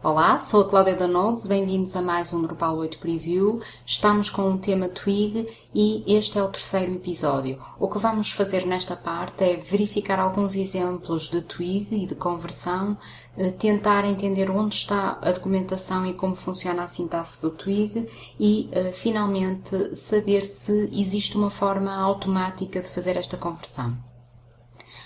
Olá, sou a Cláudia Danodes, bem-vindos a mais um Drupal 8 Preview. Estamos com o tema Twig e este é o terceiro episódio. O que vamos fazer nesta parte é verificar alguns exemplos de Twig e de conversão, eh, tentar entender onde está a documentação e como funciona a sintaxe do Twig e, eh, finalmente, saber se existe uma forma automática de fazer esta conversão.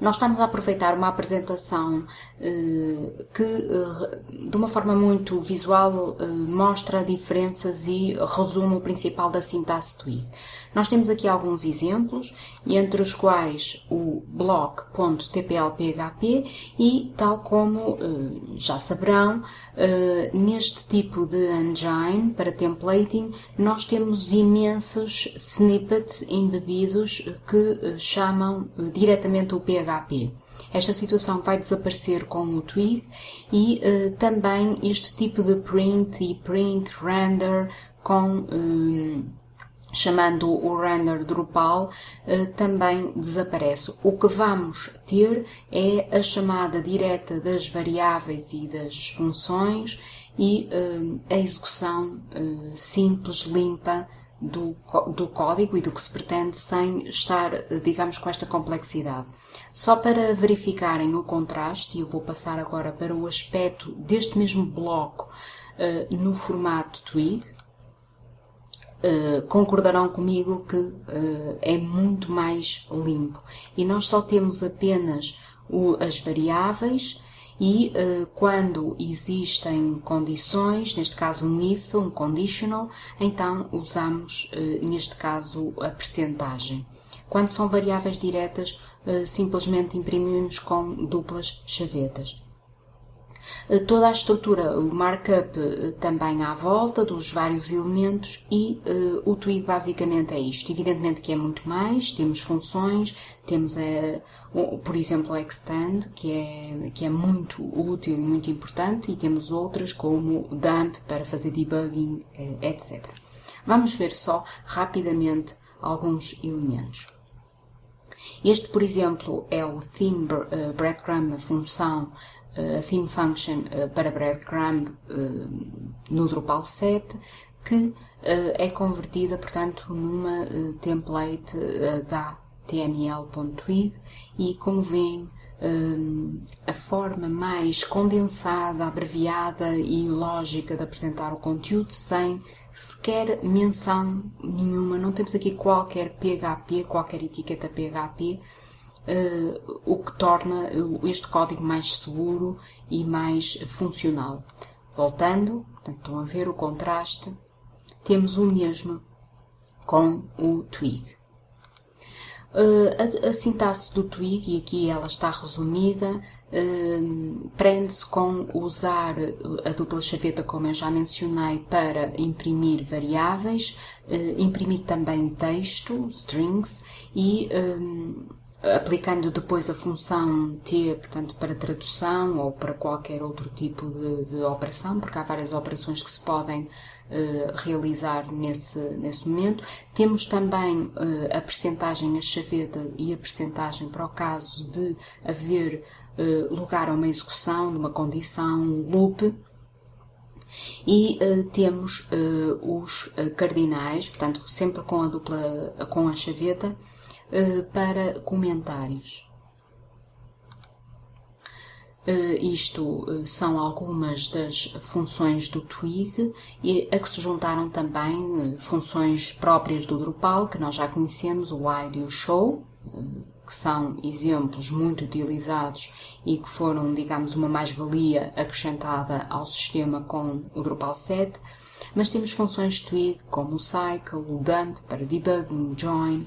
Nós estamos a aproveitar uma apresentação eh, que, eh, de uma forma muito visual, eh, mostra diferenças e resume o principal da sintaxe Twig. Nós temos aqui alguns exemplos, entre os quais o block.tplphp e, tal como já saberão, neste tipo de engine para templating, nós temos imensos snippets embebidos que chamam diretamente o PHP. Esta situação vai desaparecer com o Twig e também este tipo de print e print render com chamando o render Drupal, uh, também desaparece. O que vamos ter é a chamada direta das variáveis e das funções e a execução simples, limpa do, do código e do que se pretende sem estar, digamos, com esta complexidade. Só para verificarem o contraste, eu vou passar agora para o aspecto deste mesmo bloco uh, no formato Twig. Uh, concordarão comigo que uh, é muito mais limpo e nós só temos apenas o, as variáveis e uh, quando existem condições, neste caso um if, um conditional, então usamos, neste caso, a percentagem. Quando são variáveis diretas, simplesmente imprimimos com duplas chavetas. Eh, toda a estrutura, o markup eh, também à volta dos vários elementos e uh, o Twig basicamente é isto. Evidentemente que é muito mais, temos funções, temos, por exemplo, o extend, que é, que é muito útil e muito importante, e temos outras como dump para fazer debugging, etc. Vamos ver só rapidamente alguns elementos. Este, por exemplo, é o theme breadcrumb, a função a theme function eh, para breadcrumb eh, no Drupal 7 que eh, é convertida, portanto, numa template html.twig e, como veem, a forma mais condensada, abreviada e lógica de apresentar o conteúdo sem sequer menção nenhuma. Não temos aqui qualquer PHP, qualquer etiqueta PHP uh, o que torna este código mais seguro e mais funcional. Voltando, portanto, estão a ver o contraste, temos o mesmo com o Twig. Uh, a, a, sintaxe do Twig, e aqui ela está resumida, uh, prende-se com usar a dupla chaveta, como eu já mencionei, para imprimir variáveis, uh, imprimir também texto, strings, e aplicando depois a função T, portanto, para tradução ou para qualquer outro tipo de, de operação, porque há várias operações que se podem uh, realizar nesse, nesse momento. Temos também uh, a percentagem a chaveta e a percentagem para o caso de haver uh, lugar a uma execução de uma condição loop. E temos os cardinais, portanto, sempre com a dupla, com a chaveta, eh, para comentários. Uh, isto uh, são algumas das funções do Twig e a que se juntaram também uh, funções próprias do Drupal, que nós já conhecemos, o Wide e o Show, que são exemplos muito utilizados e que foram, digamos, uma mais-valia acrescentada ao sistema com o Drupal 7. Mas temos funções Twig como o Cycle, o Dump para debugging, Join,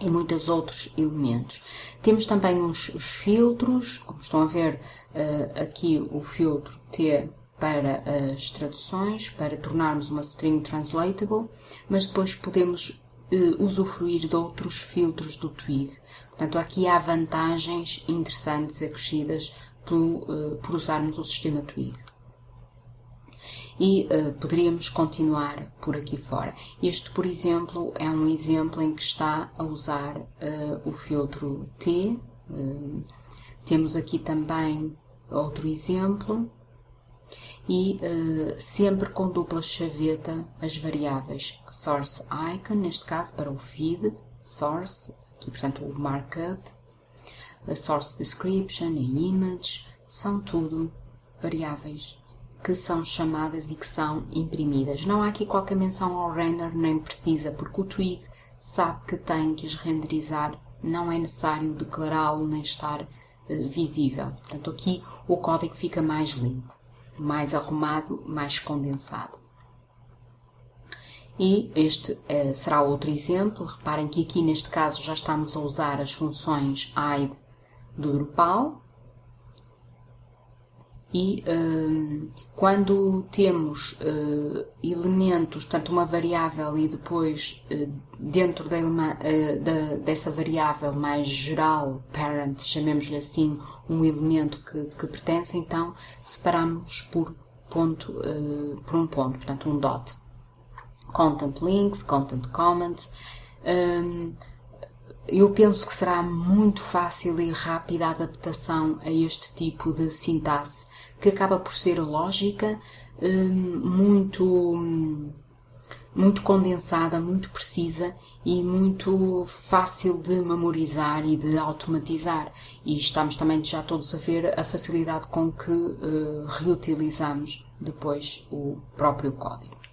e muitos outros elementos. Temos também os, os filtros, como estão a ver uh, aqui o filtro T para as traduções, para tornarmos uma string translatable, mas depois podemos uh, usufruir de outros filtros do Twig. Portanto, aqui há vantagens interessantes acrescidas uh, por usarmos o sistema Twig e uh, poderíamos continuar por aqui fora. Este, por exemplo, é um exemplo em que está a usar uh, o filtro T. Uh, temos aqui também outro exemplo e sempre com dupla chaveta as variáveis source icon, neste caso para o feed, source, aqui portanto o markup, source description, a image, são tudo variáveis que são chamadas e que são imprimidas. Não há aqui qualquer menção ao render, nem precisa, porque o Twig sabe que tem que as renderizar, não é necessário declará-lo nem estar uh, visível. Portanto, aqui o código fica mais limpo mais arrumado, mais condensado. E este eh, será outro exemplo. Reparem que aqui neste caso já estamos a usar as funções hide do Drupal. E um, quando temos uh, elementos, portanto uma variável e depois uh, dentro da, uh, da, dessa variável mais geral, parent, chamemos-lhe assim, um elemento que, que pertence, então separamos por, ponto, por um ponto, portanto um dot. Content links, content comment. Um, eu penso que será muito fácil e rápida a adaptação a este tipo de sintaxe que acaba por ser lógica, hum, muito, muito condensada, muito precisa e muito fácil de memorizar e de automatizar. E estamos também já todos a ver a facilidade com que uh, reutilizamos depois o próprio código.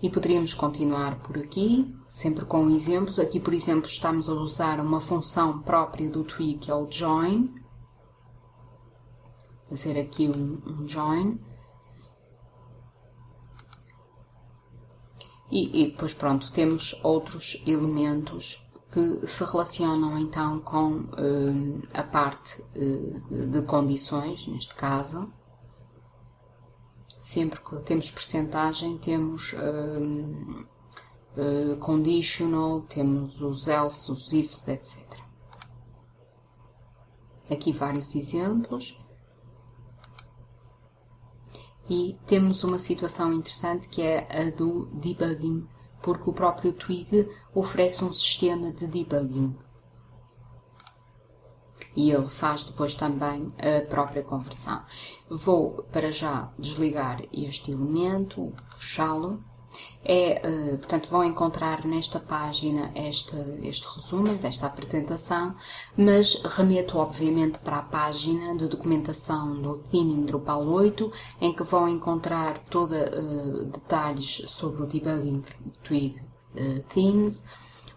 E poderíamos continuar por aqui, sempre com exemplos. Aqui, por exemplo, estamos a usar uma função própria do Twig, que é o join, fazer aqui um, um join. E, e, depois pronto, temos outros elementos que se relacionam então com uh, a parte uh, de condições, neste caso. Sempre que temos percentagem, temos uh, conditional, temos os else, os ifs, etc. Aqui vários exemplos. E temos uma situação interessante que é a do debugging, porque o próprio Twig oferece um sistema de debugging. E ele faz depois também a própria conversão. Vou para já desligar este elemento, fechá-lo é, eh, portanto, vão encontrar nesta página este, este resumo desta apresentação, mas remeto obviamente para a página de documentação do Theming Drupal 8, em que vão encontrar toda uh, detalhes sobre o debugging Twig uh, Themes,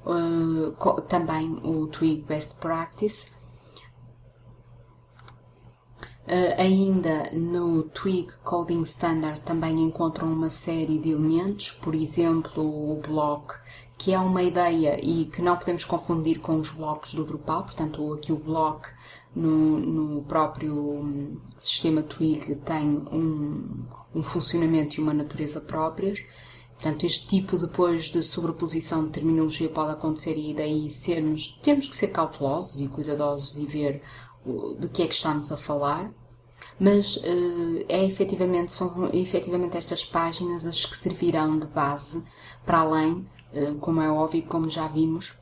uh, também o Twig Best Practice, Uh, ainda no Twig Coding Standards também encontram uma série de elementos, por exemplo, o block, que é uma ideia e que não podemos confundir com os blocos do Drupal, portanto, aqui o block no, no próprio hum, sistema Twig tem um, um funcionamento e uma natureza próprias. Portanto, este tipo depois de sobreposição de terminologia pode acontecer e daí sermos, temos que ser cautelosos e cuidadosos e ver de que é que estamos a falar, mas uh, é efetivamente, são efetivamente estas páginas as que servirão de base para além, uh, como é óbvio, como já vimos,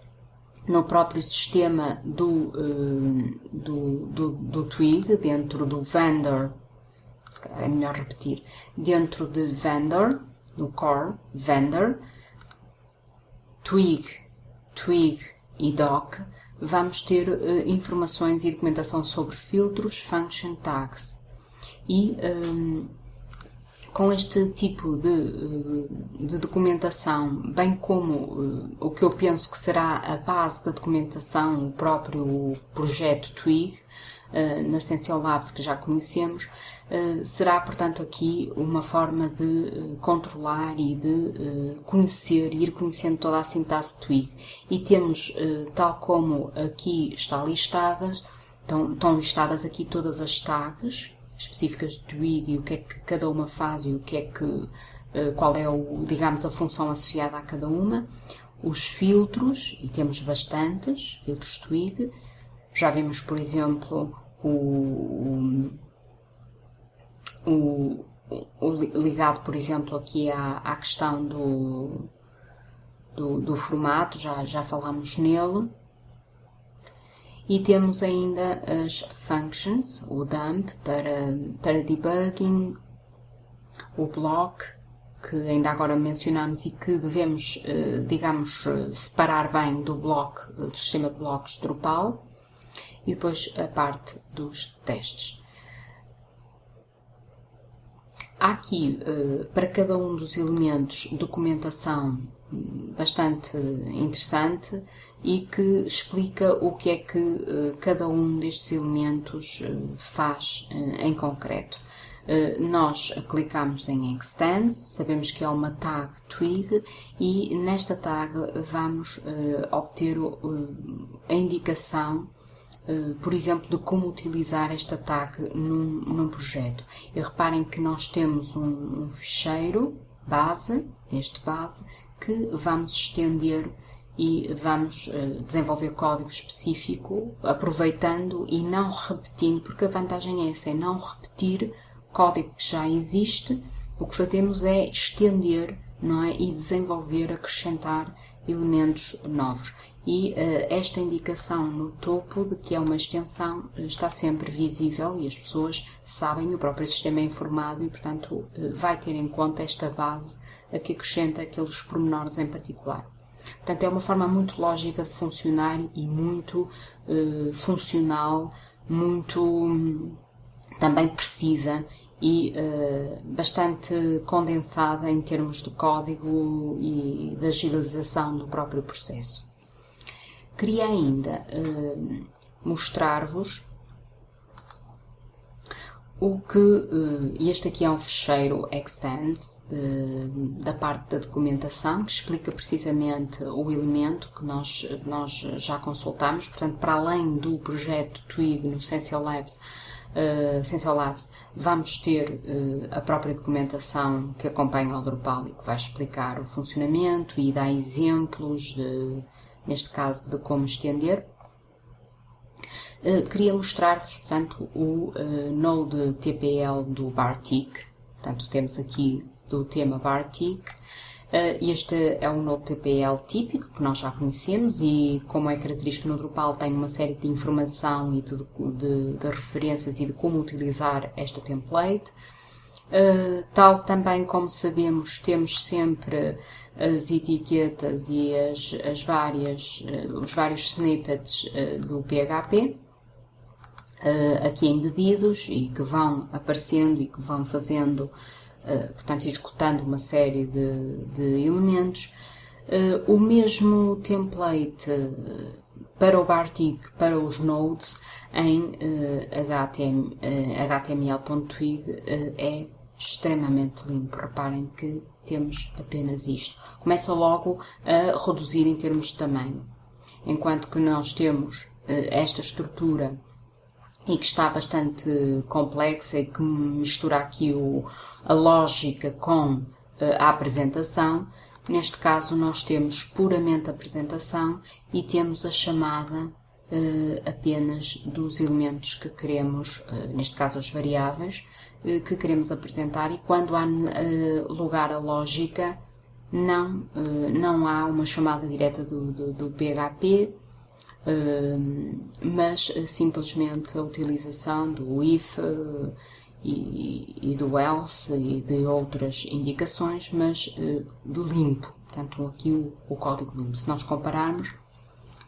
no próprio sistema do, uh, do, do, do Twig, dentro do vendor, é melhor repetir, dentro de vendor, no core vendor, Twig, Twig e doc, vamos ter informações e documentação sobre filtros, function tags. E um, com este tipo de, eh, de, documentação, bem como uh, o que eu penso que será a base da documentação, o próprio projeto Twig, uh, na Essential Labs que já conhecemos, será, portanto, aqui uma forma de controlar e de conhecer, ir conhecendo toda a sintaxe Twig. E temos, tal como aqui está listadas, estão, estão listadas aqui todas as tags específicas de Twig e o que é que cada uma faz e o que é que, eh, qual é o, digamos, a função associada a cada uma. Os filtros, e temos bastantes, filtros Twig. Já vimos, por exemplo, o, o, o ligado, por exemplo, aqui à, à questão do, do, do formato, já, já falámos nele. E temos ainda as functions, o dump para, para debugging, o block, que ainda agora mencionamos e que devemos, digamos, separar bem do bloco, do sistema de blocos Drupal, e depois a parte dos testes. Há aqui, para cada um dos elementos, documentação bastante interessante e que explica o que é que uh, cada um destes elementos uh, faz uh, em concreto. nós clicamos em Extend, sabemos que é uma tag Twig e nesta tag vamos obter a indicação por exemplo, de como utilizar esta tag num, num projeto. E reparem que nós temos um, um ficheiro base, este base, que vamos estender e vamos uh, desenvolver código específico, aproveitando e não repetindo, porque a vantagem é essa, é não repetir código que já existe, o que fazemos é estender não é? e desenvolver, acrescentar elementos novos. E uh, esta indicação no topo de que é uma extensão está sempre visível e as pessoas sabem, o próprio sistema é informado e, portanto, uh, vai ter em conta esta base a que acrescenta aqueles pormenores em particular. Portanto, é uma forma muito lógica de funcionar e muito uh, funcional, muito um, também precisa e uh, bastante condensada em termos de código e de agilização do próprio processo. Queria ainda uh, mostrar-vos o que eh, este aqui é um fecheiro extends da parte da documentação que explica precisamente o elemento que nós, nós já consultamos, portanto para além do projeto Twig no Sensio Labs, uh, Sensio Labs vamos ter uh, a própria documentação que acompanha o Drupal e que vai explicar o funcionamento e dá exemplos de, neste caso de como estender eh, queria mostrar-vos, portanto, o uh, Node TPL do Bartik. Portanto, temos aqui do tema Bartik. Uh, este é um Node TPL típico que nós já conhecemos e, como é característico no Drupal, tem uma série de informação e de, de, de referências e de como utilizar esta template. Tal também como sabemos, temos sempre as etiquetas e as, as várias, uh, os vários snippets uh, do PHP uh, aqui embebidos e que vão aparecendo e que vão fazendo, portanto, executando uma série de, de elementos. O mesmo template para o Bartik, para os nodes, em HTML, HTML.twig é extremamente limpo. Reparem que temos apenas isto. Começa logo a reduzir em termos de tamanho. Enquanto que nós temos esta estrutura e que está bastante complexa e que mistura aqui o, a lógica com uh, a apresentação. Neste caso, nós temos puramente a apresentação e temos a chamada uh, apenas dos elementos que queremos, neste caso as variáveis, que queremos apresentar e quando há lugar a lógica, não, não há uma chamada direta do, do, do PHP, mas eh, simplesmente a utilização do if e, e, do else e de outras indicações, mas de limpo. Portanto, aqui o, o, código limpo. Se nós compararmos,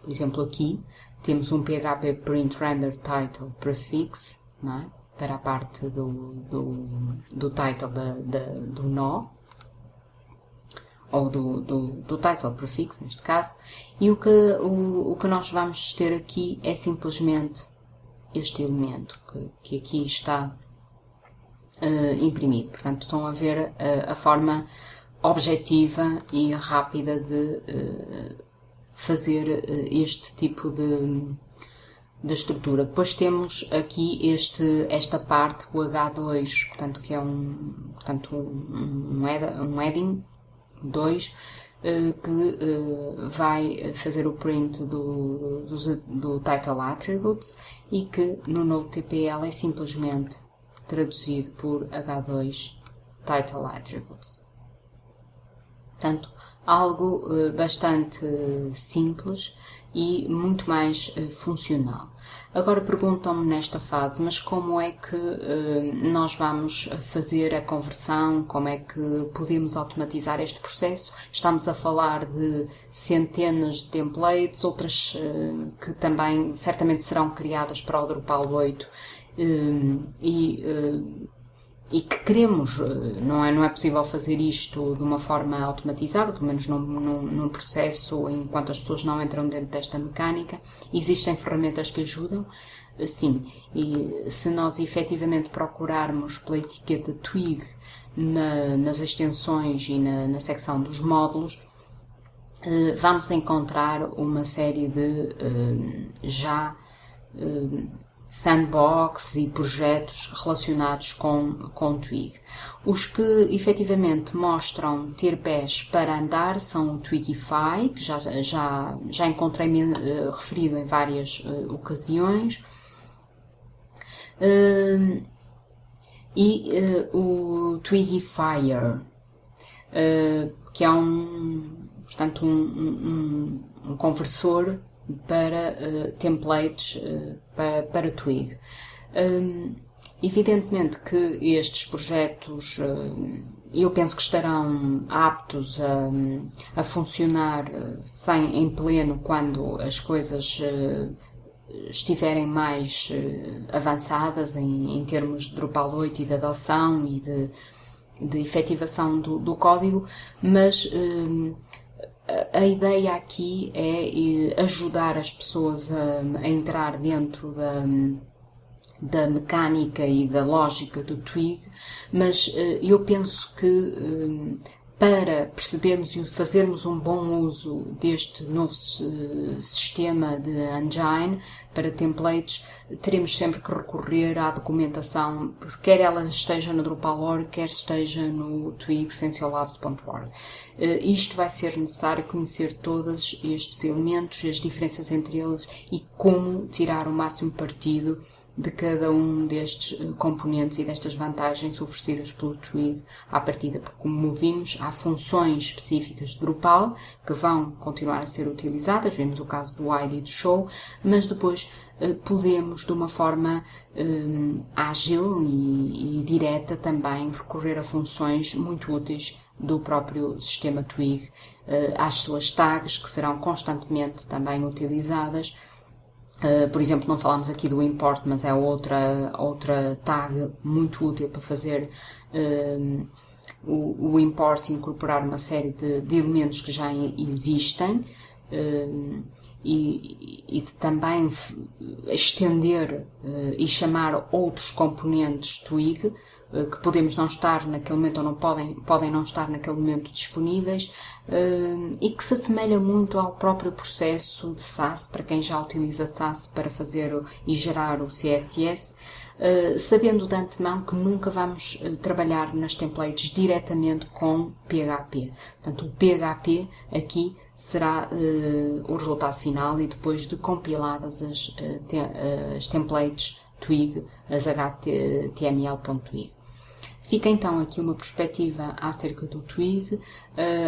por exemplo, aqui temos um PHP print render title prefix, é? Para a parte do, do, do title da, da, do nó, ou do, do, do title prefix, neste caso, e o que, o, o que nós vamos ter aqui é simplesmente este elemento que, que aqui está uh, imprimido. Portanto, estão a ver uh, a forma objetiva e rápida de uh, fazer este tipo de, de estrutura. Depois temos aqui este, esta parte, o H2, portanto, que é um, portanto, um, um, heading 2 eh, que eh, vai fazer o print do, do, do title attributes e que no novo TPL é simplesmente traduzido por H2 title attributes. Portanto, algo bastante simples e muito mais funcional. Agora perguntam-me nesta fase, mas como é que uh, nós vamos fazer a conversão? Como é que podemos automatizar este processo? Estamos a falar de centenas de templates, outras uh, que também certamente serão criadas para o Drupal 8 uh, eh, e e que queremos, não é, não é possível fazer isto de uma forma automatizada, pelo menos num, num, num, processo enquanto as pessoas não entram dentro desta mecânica. Existem ferramentas que ajudam, sim, e se nós efetivamente procurarmos pela etiqueta Twig na, nas extensões e na, na secção dos módulos, eh, vamos encontrar uma série de eh, já eh, sandbox e projetos relacionados com, com Twig. Os que efetivamente mostram ter pés para andar são o Twigify, que já, já, já encontrei-me uh, referido em várias uh, ocasiões, uh, e o Twigifier, que é um, portanto, um, um, um conversor para uh, templates uh, para, para Twig. Um, evidentemente que estes projetos uh, eu penso que estarão aptos a, a funcionar sem, em pleno quando as coisas estiverem mais avançadas em, em, termos de Drupal 8 e de adoção e de, de efetivação do, do código, mas a ideia aqui é ajudar as pessoas a, a entrar dentro da, da mecânica e da lógica do Twig, mas eh, eu penso que eh, para percebermos e fazermos um bom uso deste novo sistema de engine para templates, teremos sempre que recorrer à documentação, quer ela esteja no Drupal.org, quer esteja no twig.sensiolabs.org. Eh, isto vai ser necessário conhecer todos estes elementos, as diferenças entre eles e como tirar o máximo partido de cada um destes eh, componentes e destas vantagens oferecidas pelo Twig à partida, porque como vimos, há funções específicas de Drupal que vão continuar a ser utilizadas, vemos o caso do ID e do Show, mas depois eh, podemos, de uma forma um, ágil e, e direta também, recorrer a funções muito úteis do próprio sistema Twig, às suas tags, que serão constantemente também utilizadas, Uh, por exemplo, não falamos aqui do import, mas é outra, outra tag muito útil para fazer uh, o, o, import e incorporar uma série de, de elementos que já existem uh, e, e também estender e chamar outros componentes Twig eh, que podemos não estar naquele momento ou não podem, podem não estar naquele momento disponíveis e que se assemelha muito ao próprio processo de SAS, para quem já utiliza SAS para fazer e gerar o CSS, eh, sabendo de antemão que nunca vamos trabalhar nas templates diretamente com PHP. Portanto, o PHP aqui será o resultado final e depois de compiladas as, as templates Twig, as HTML.twig. Fica então aqui uma perspectiva acerca do Twig. Uh,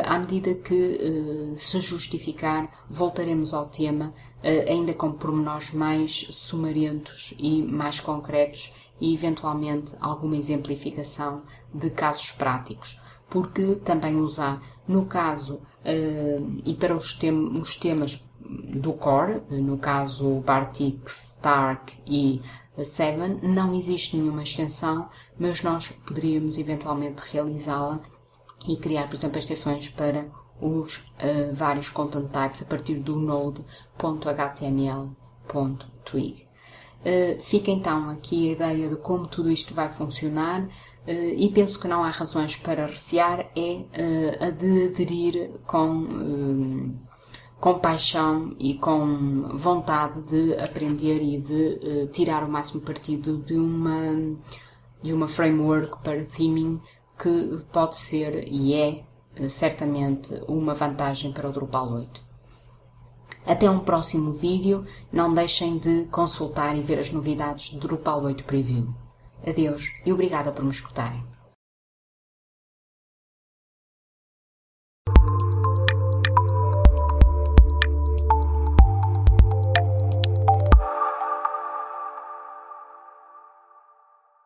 à medida que uh, se justificar, voltaremos ao tema, uh, ainda com pormenores mais sumarentos e mais concretos e, eventualmente, alguma exemplificação de casos práticos. Porque também há, no caso, e para os, os temas do core, no caso Bartik, Stark e a 7 não existe nenhuma extensão, mas nós poderíamos eventualmente realizá-la e criar, por exemplo, extensões para os uh, vários content types a partir do node.html.twig. Uh, fica então aqui a ideia de como tudo isto vai funcionar uh, e penso que não há razões para recear, é a de aderir com com paixão e com vontade de aprender e de uh, tirar o máximo partido de uma, de uma framework para theming que pode ser e é uh, certamente uma vantagem para o Drupal 8. Até um próximo vídeo, não deixem de consultar e ver as novidades do Drupal 8 Preview. Adeus e obrigada por me escutarem.